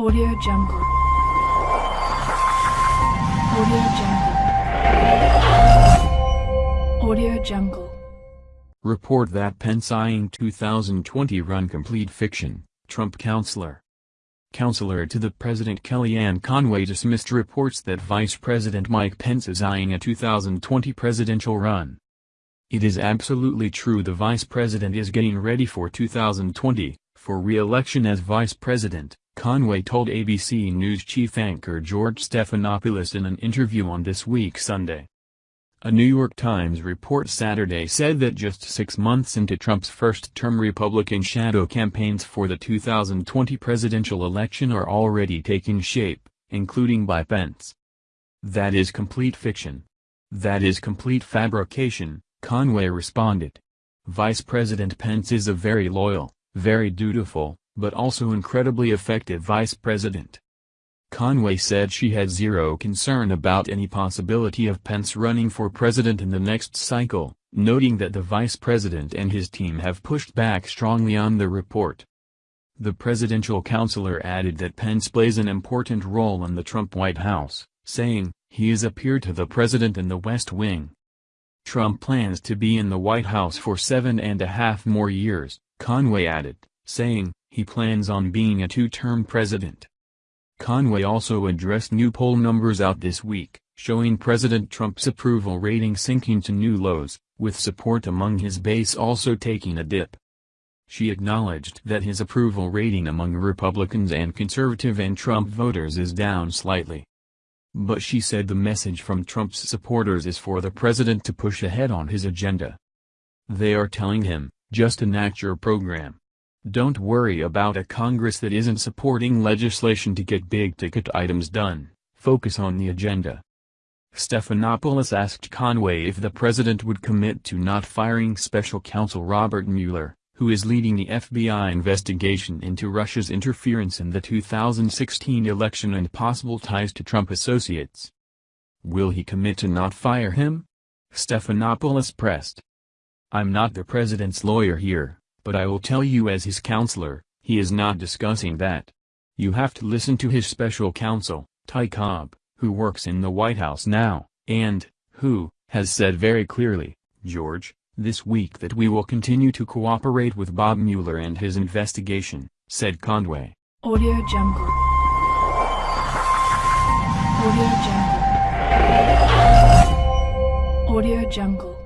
Audio Jungle. Audio Jungle. Audio Jungle. Report that Pence eyeing 2020 run complete fiction, Trump counselor. Counselor to the President Kellyanne Conway dismissed reports that Vice President Mike Pence is eyeing a 2020 presidential run. It is absolutely true the Vice President is getting ready for 2020, for re-election as Vice President, Conway told ABC News chief anchor George Stephanopoulos in an interview on This Week Sunday. A New York Times report Saturday said that just six months into Trump's first-term Republican shadow campaigns for the 2020 presidential election are already taking shape, including by Pence. That is complete fiction. That is complete fabrication, Conway responded. Vice President Pence is a very loyal, very dutiful, but also incredibly effective vice president. Conway said she had zero concern about any possibility of Pence running for president in the next cycle, noting that the vice president and his team have pushed back strongly on the report. The presidential counselor added that Pence plays an important role in the Trump White House, saying, he is a peer to the president in the West Wing. Trump plans to be in the White House for seven and a half more years, Conway added, saying, he plans on being a two-term president. Conway also addressed new poll numbers out this week, showing President Trump's approval rating sinking to new lows, with support among his base also taking a dip. She acknowledged that his approval rating among Republicans and conservative and Trump voters is down slightly. But she said the message from Trump's supporters is for the president to push ahead on his agenda. They are telling him, just enact your program. Don't worry about a Congress that isn't supporting legislation to get big-ticket items done, focus on the agenda. Stephanopoulos asked Conway if the president would commit to not firing special counsel Robert Mueller, who is leading the FBI investigation into Russia's interference in the 2016 election and possible ties to Trump associates. Will he commit to not fire him? Stephanopoulos pressed. I'm not the president's lawyer here, but I will tell you as his counselor, he is not discussing that. You have to listen to his special counsel, Ty Cobb, who works in the White House now, and, who, has said very clearly, George, this week that we will continue to cooperate with Bob Mueller and his investigation, said Conway. Audio Jungle. Audio Jungle. Audio Jungle.